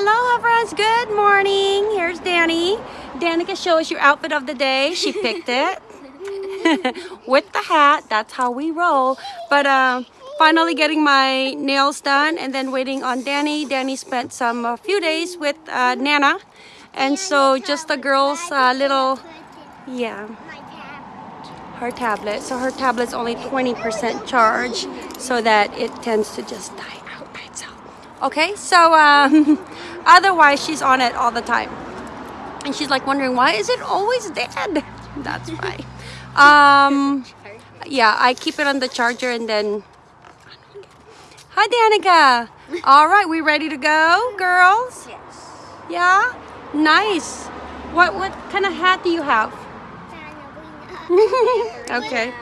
Aloha friends, good morning. Here's Danny. Danica, show us your outfit of the day. She picked it. With the hat, that's how we roll. But um, finally getting my nails done and then waiting on Danny. Danny spent some a few days with uh, Nana. And so just the girls uh, little, yeah, her tablet. So her tablet's only 20% charge so that it tends to just die. Okay, so um, otherwise she's on it all the time. And she's like wondering, why is it always dead? That's why. Um, yeah, I keep it on the charger and then... Hi, Danica. All right, we ready to go, girls? Yes. Yeah? Nice. What, what kind of hat do you have? okay.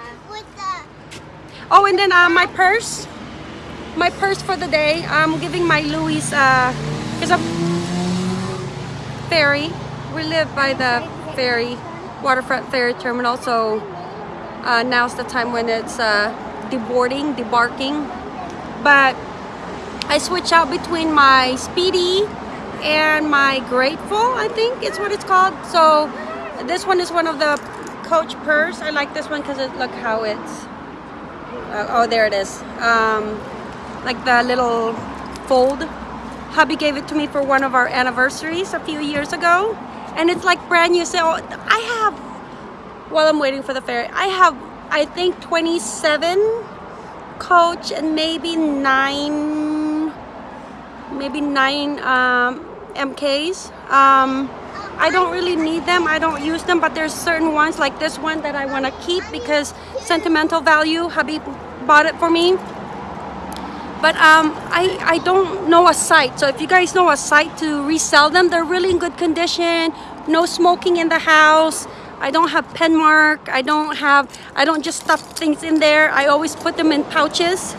Oh, and then uh, my purse. My purse for the day. I'm giving my Louis, uh, because of ferry. We live by the ferry, waterfront ferry terminal. So uh, now's the time when it's uh, deboarding, debarking. But I switch out between my Speedy and my Graceful, I think it's what it's called. So this one is one of the Coach purse. I like this one because it look how it's uh, oh there it is um, like the little fold hubby gave it to me for one of our anniversaries a few years ago and it's like brand new so I have while I'm waiting for the ferry I have I think 27 coach and maybe nine maybe nine um, MKs um, I don't really need them. I don't use them, but there's certain ones like this one that I want to keep because sentimental value. Hubby bought it for me. But um, I, I don't know a site. So if you guys know a site to resell them, they're really in good condition. No smoking in the house. I don't have pen mark. I don't have, I don't just stuff things in there. I always put them in pouches.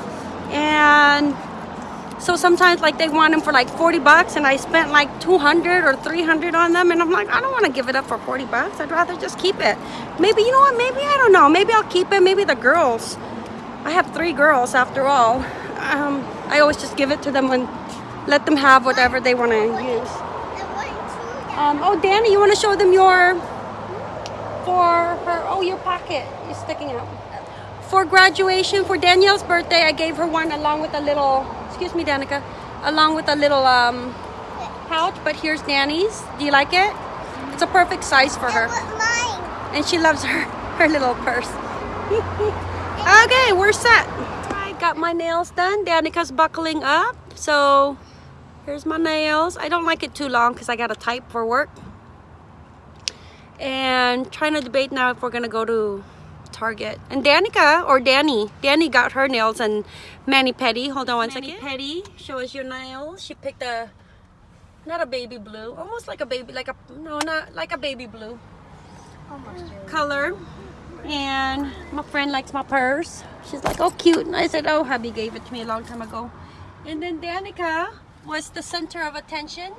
And so sometimes like they want them for like 40 bucks and I spent like 200 or 300 on them and I'm like, I don't want to give it up for 40 bucks. I'd rather just keep it. Maybe, you know what, maybe, I don't know. Maybe I'll keep it. Maybe the girls. I have three girls after all. Um, I always just give it to them and let them have whatever they want to use. Um, oh, Danny, you want to show them your, for her, oh, your pocket is sticking out. For graduation, for Danielle's birthday, I gave her one along with a little excuse me Danica along with a little um, pouch but here's Danny's. Do you like it? It's a perfect size for her. And she loves her her little purse. Okay we're set got my nails done Danica's buckling up so here's my nails I don't like it too long because I got to type for work and trying to debate now if we're gonna go to Target. And Danica, or Danny, Danny got her nails and mani pedi. Hold on one Manny second. Petty, show us your nails. She picked a, not a baby blue, almost like a baby, like a, no, not like a baby blue. Almost color. And my friend likes my purse. She's like, oh, cute. And I said, oh, hubby gave it to me a long time ago. And then Danica was the center of attention.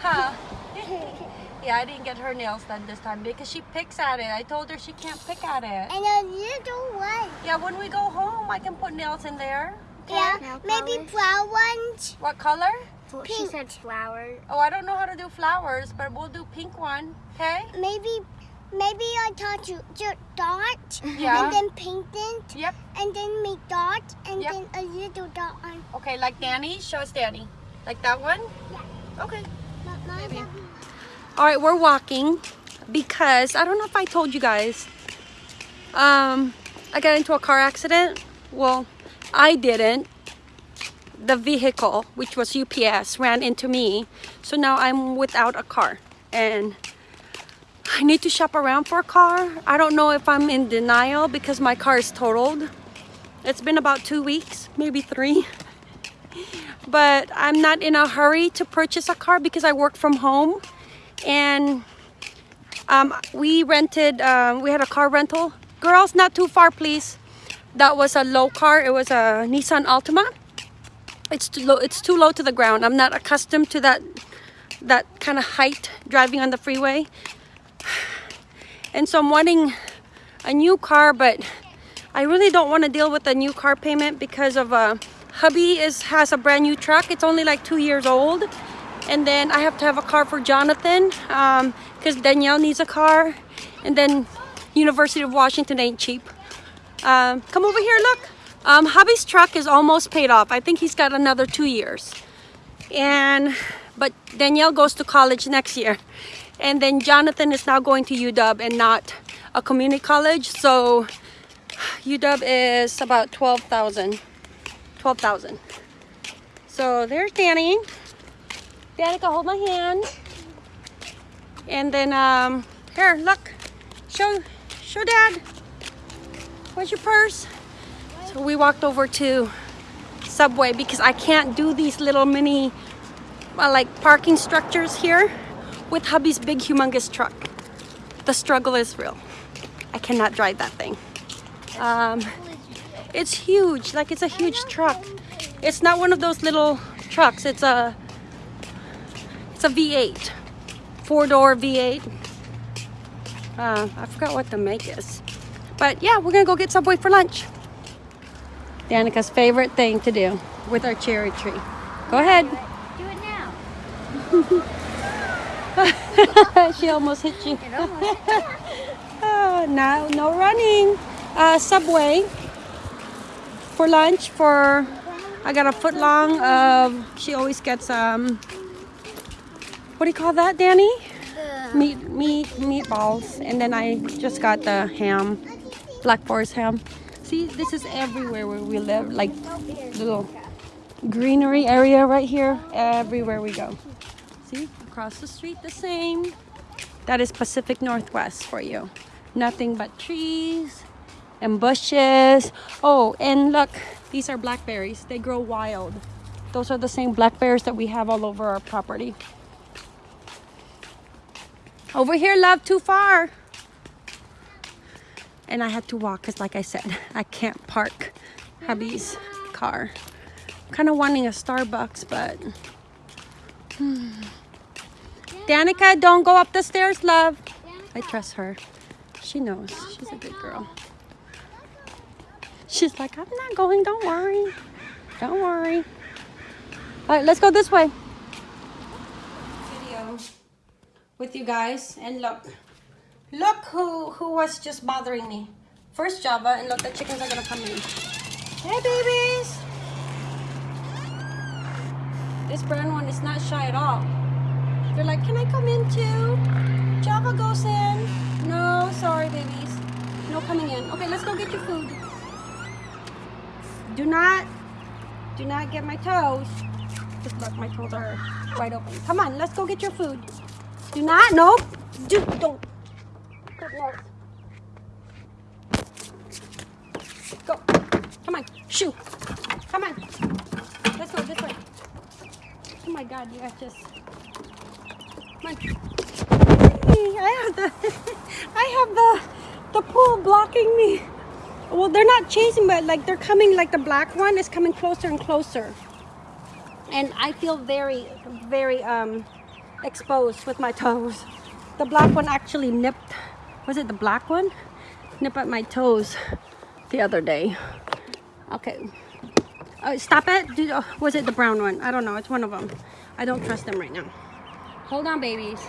Huh? Yeah, I didn't get her nails done this time because she picks at it. I told her she can't pick at it. And a little one. Yeah, when we go home, I can put nails in there. Okay? Yeah, maybe flower ones. What color? Pink. She said flower. Oh, I don't know how to do flowers, but we'll do pink one, okay? Maybe maybe I taught you just dot yeah. and then paint it, Yep. And then make dot and yep. then a little dot on. Okay, like Danny? Show us Danny. Like that one? Yeah. Okay. Maybe. All right, we're walking because I don't know if I told you guys. Um, I got into a car accident. Well, I didn't. The vehicle, which was UPS, ran into me. So now I'm without a car and I need to shop around for a car. I don't know if I'm in denial because my car is totaled. It's been about two weeks, maybe three. But I'm not in a hurry to purchase a car because I work from home. And um, we rented um, we had a car rental. Girls not too far please. That was a low car. It was a Nissan Altima. It's too low it's too low to the ground. I'm not accustomed to that that kind of height driving on the freeway and so I'm wanting a new car but I really don't want to deal with a new car payment because of uh, hubby is has a brand new truck it's only like two years old And then I have to have a car for Jonathan because Danielle needs a car. And then University of Washington ain't cheap. Um, come over here, look. Um, hubby's truck is almost paid off. I think he's got another two years. And, but Danielle goes to college next year. And then Jonathan is now going to UW and not a community college. So UW is about 12,000. 12,000. So there's Danny. Danica, hold my hand. And then, um, here, look. Show, show dad. Where's your purse? So we walked over to Subway because I can't do these little mini, uh, like parking structures here with hubby's big humongous truck. The struggle is real. I cannot drive that thing. Um, it's huge, like it's a huge truck. It's not one of those little trucks. It's a it's a V8, four door V8. Uh, I forgot what the make is, but yeah, we're gonna go get Subway for lunch. Danica's favorite thing to do with our cherry tree. Go ahead. Do it now. she almost hit you. oh, no, no running. Uh, Subway. For lunch for I got a foot long of she always gets um what do you call that Danny? Meat meat meatballs. And then I just got the ham black forest ham. See this is everywhere where we live like little greenery area right here. Everywhere we go. See across the street the same that is Pacific Northwest for you nothing but trees and bushes. Oh, and look, these are blackberries. They grow wild. Those are the same blackberries that we have all over our property. Over here, love, too far. And I had to walk because, like I said, I can't park hubby's car. kind of wanting a Starbucks, but... Hmm. Danica, don't go up the stairs, love. I trust her. She knows. She's a good girl. She's like, I'm not going, don't worry. Don't worry. All right, let's go this way. Video with you guys and look. Look who, who was just bothering me. First Java and look, the chickens are gonna come in. Hey babies! This brown one is not shy at all. They're like, can I come in too? Java goes in. No, sorry babies. No coming in. Okay, let's go get your food. Do not, do not get my toes. Just look, my toes are wide open. Come on, let's go get your food. Do not, nope. Do, don't. Goodness. Go. Come on, shoo. Come on. Let's go this way. Oh my God, you guys just. I have the, I have the, the pool blocking me. Well, they're not chasing, but like they're coming, like the black one is coming closer and closer. And I feel very, very um, exposed with my toes. The black one actually nipped, was it the black one? Nipped at my toes the other day. Okay. Uh, stop it. Did, oh, was it the brown one? I don't know. It's one of them. I don't trust them right now. Hold on, babies.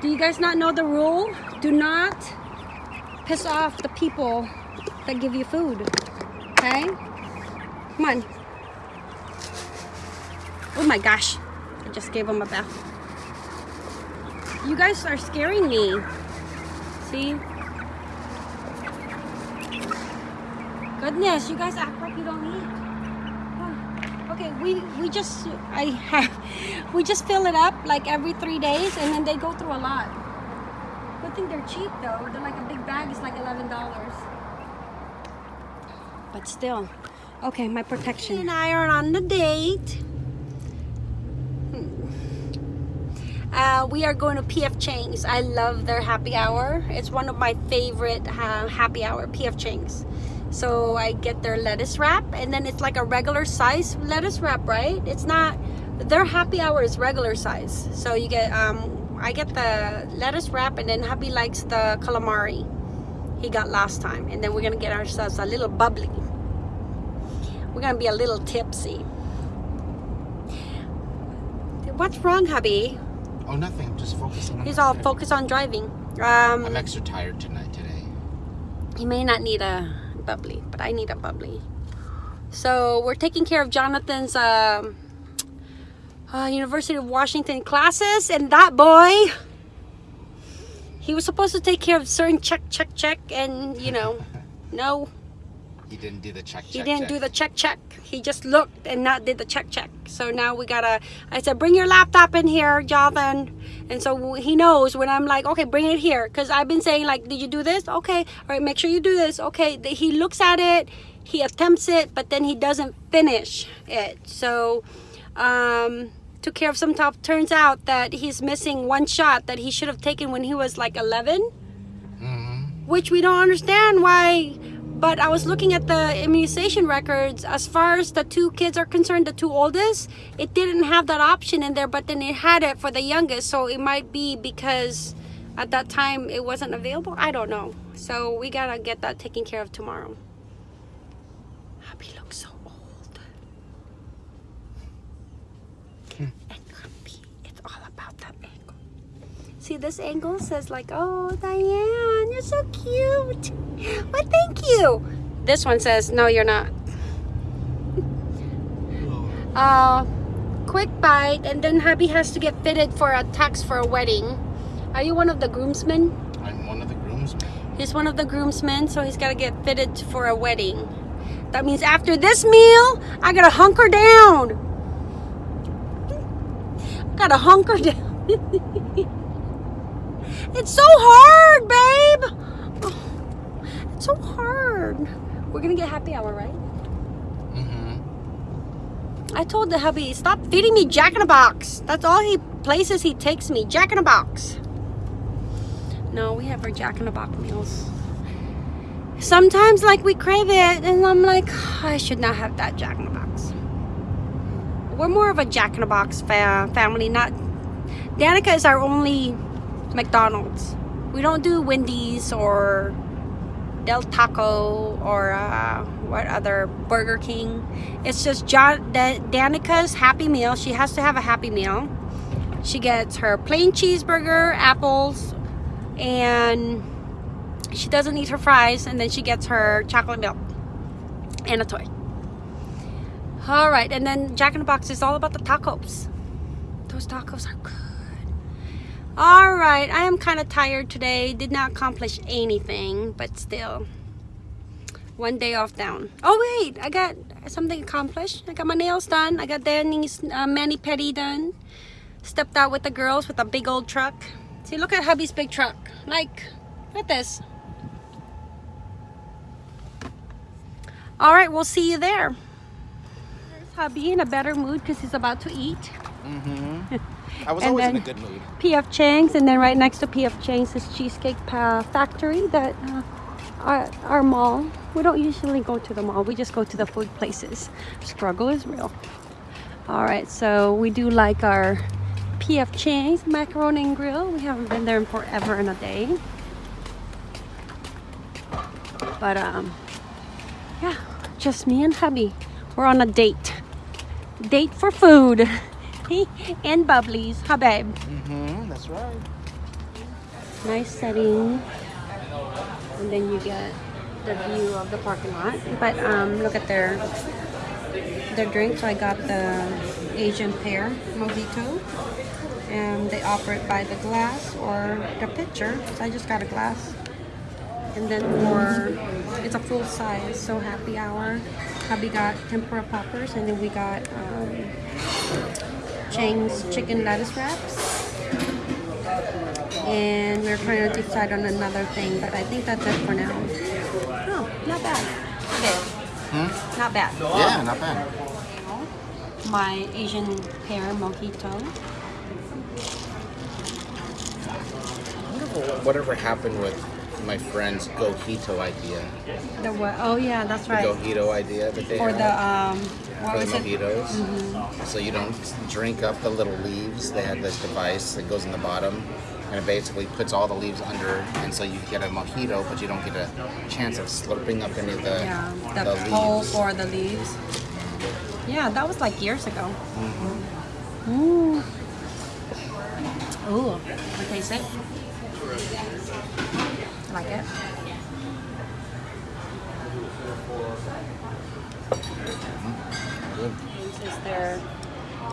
Do you guys not know the rule? Do not piss off the people that give you food. Okay? Come on. Oh my gosh. I just gave them a bath. You guys are scaring me. See? Goodness, you guys act like you don't eat. Okay, we, we just, I have, we just fill it up like every three days and then they go through a lot. Good thing they're cheap though. They're like a big bag is like $11. But still. Okay, my protection. and I are on the date. Hmm. Uh, we are going to PF Chang's. I love their happy hour. It's one of my favorite uh, happy hour, PF Chang's. So I get their lettuce wrap and then it's like a regular size lettuce wrap, right? It's not, their happy hour is regular size. So you get um, I get the lettuce wrap and then hubby likes the calamari he got last time. And then we're gonna get ourselves a little bubbly. We're gonna be a little tipsy. what's wrong, hubby? Oh, nothing. I'm just focusing on He's all focused on driving. I'm Um, extra tired tonight today. he may not need a bubbly, but I need a bubbly. So we're taking care of Jonathan's um, uh, University of Washington classes, and that boy, he was supposed to take care of certain check, check, check, and you know, no, He didn't do the check. check he didn't check. do the check, check. He just looked and not did the check, check. So now we gotta. I said, bring your laptop in here, Jonathan. And so he knows when I'm like, okay, bring it here, because I've been saying like, did you do this? Okay, all right, make sure you do this. Okay, he looks at it, he attempts it, but then he doesn't finish it. So, um, took care of some top. Turns out that he's missing one shot that he should have taken when he was like 11 Mhm. which we don't understand why. But I was looking at the immunization records. As far as the two kids are concerned, the two oldest, it didn't have that option in there, but then it had it for the youngest. So it might be because at that time it wasn't available. I don't know. So we gotta get that taken care of tomorrow. Happy looks so old. and grumpy. It's all about that angle. See, this angle says like, oh, Diane, you're so cute. Well, thank you. This one says, no, you're not. Uh, quick bite, and then hubby has to get fitted for a tux for a wedding. Are you one of the groomsmen? I'm one of the groomsmen. He's one of the groomsmen, so he's got to get fitted for a wedding. That means after this meal, I gotta hunker down. Gotta hunker down. It's so hard, babe. It's so hard. We're gonna get happy hour, right? Mm-hmm. I told the hubby, stop feeding me Jack in a Box. That's all he places he takes me, Jack in a Box. No, we have our Jack in a Box meals. Sometimes, like, we crave it, and I'm like, I should not have that Jack in a Box. We're more of a Jack in a Box fa- family, not. Danica is our only McDonald's. We don't do Wendy's or Del Taco or uh, what other Burger King. It's just John, da- Danica's Happy Meal. She has to have a Happy Meal. She gets her plain cheeseburger, apples, and she doesn't eat her fries. And then she gets her chocolate milk and a toy. All right, and then Jack in the Box is all about the tacos. Those tacos are good. All right, I am kind of tired today. Did not accomplish anything, but still. One day off down. Oh wait, I got something accomplished. I got my nails done. I got Danny's uh, mani pedi done. Stepped out with the girls with a big old truck. See, look at hubby's big truck. Like, look at this. All right, we'll see you there. There's hubby in a better mood because he's about to eat. Mm-hmm. I was And always in a then- good mood. PF Chang's, and then right next to PF Chang's is Cheesecake Factory that uh, our, our mall. We don't usually go to the mall. We just go to the food places. Struggle is real. All right, so we do like our PF Chang's macaroni and grill. We haven't been there in forever and a day. But um, yeah, just me and hubby. We're on a date. Date for food. and bubblies. Huh, babe? Mm-hmm. That's right. nice setting and then you get the view of the parking lot but um, look at their their drink so I got the Asian pear mojito and they offer it by the glass or the pitcher so I just got a glass and then for it's a full size so happy hour hubby got tempura poppers and then we got um, Chang's chicken lettuce wraps and we are trying to decide on another thing, but I think that's it for now. Oh, not bad. Okay, Hmm? not bad. Yeah, not bad. My Asian pear mojito. wonder whatever happened with my friend's Gojito idea. The what? Oh yeah, that's The right. Gojito idea that they For had the um, what for the it? Mm-hmm. mojitos. So you don't drink up the little leaves. They had this device that goes in the bottom. And it basically puts all the leaves under, and so you get a mojito, but you don't get a chance of slurping up any of the, Yeah, the, the pulp leaves. or the leaves. Yeah, that was like years ago. Mm. Ooh, I taste it. I like it. This is their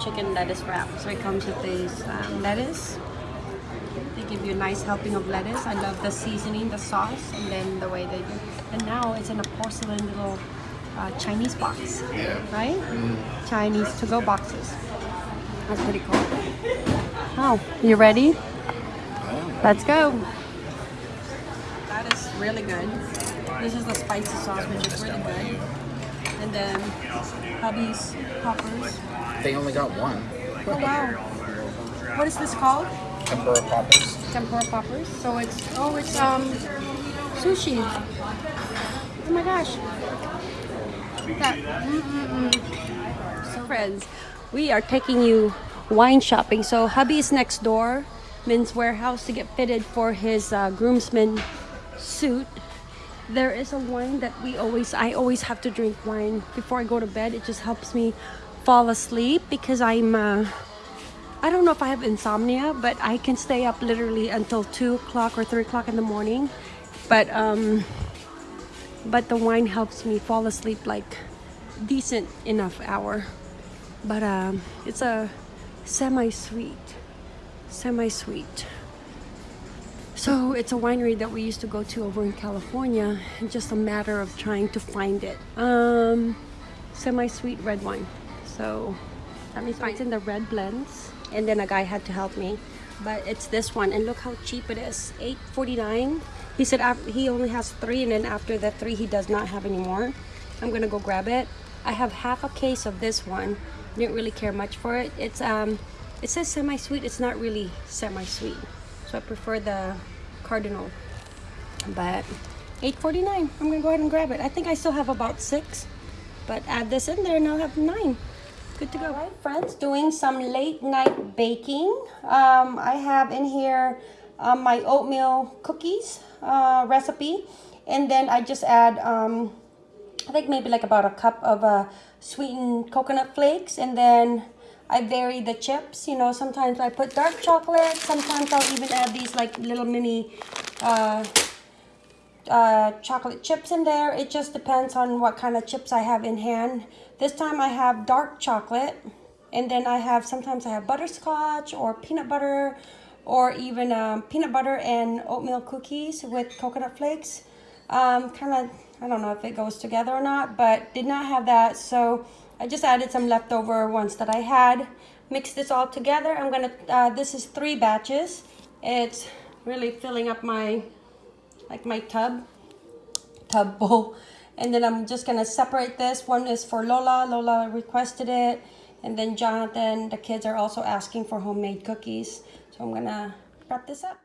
chicken lettuce wrap. So it comes with this um, lettuce. They give you a nice helping of lettuce. I love the seasoning, the sauce, and then the way they do. And now it's in a porcelain little uh, Chinese box, Yeah. right? Chinese to-go boxes. That's pretty cool. Oh, you ready? Let's go. That is really good. This is the spicy sauce, which is really good. And then hubby's poppers. They only got one. Oh wow. What is this called? Tempura poppers. Tempura poppers. So it's oh it's um sushi. Oh my gosh. That. Mm-mm-mm. So friends, we are taking you wine shopping. So hubby is next door, Men's Wearhouse to get fitted for his uh, groomsman suit. There is a wine that we always I always have to drink wine before I go to bed. It just helps me fall asleep because I'm uh, I don't know if I have insomnia, but I can stay up literally until two o'clock or three o'clock in the morning. But um, but the wine helps me fall asleep like decent enough hour. But um, it's a semi-sweet, semi-sweet. So it's a winery that we used to go to over in California. Just a matter of trying to find it. Um, semi-sweet red wine. So let me find in the red blends. And then a guy had to help me. But it's this one, and look how cheap it is. $8.49. He said he only has three, and then after the three, he does not have any more. I'm gonna go grab it. I have half a case of this one. Didn't really care much for it. It's um, it says semi-sweet. It's not really semi-sweet, so I prefer the cardinal. But 8.49. I'm gonna go ahead and grab it. I think I still have about six, but add this in there, and I'll have nine. Good to go. All right, friends, doing some late night baking. Um, I have in here um, my oatmeal cookies uh, recipe, and then I just add, um, I think maybe like about a cup of uh, sweetened coconut flakes, and then I vary the chips. You know, sometimes I put dark chocolate, sometimes I'll even add these like little mini uh, uh, chocolate chips in there. It just depends on what kind of chips I have in hand. This time I have dark chocolate and then I have, sometimes I have butterscotch or peanut butter or even um, peanut butter and oatmeal cookies with coconut flakes. Um, kind of, I don't know if it goes together or not, but did not have that. So I just added some leftover ones that I had. Mix this all together. I'm gonna, uh, this is three batches. It's really filling up my like my tub tub bowl and then I'm just gonna separate this one is for Lola Lola requested it and then Jonathan the kids are also asking for homemade cookies so I'm gonna prep this up